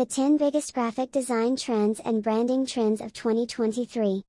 The 10 biggest graphic design trends and branding trends of 2023.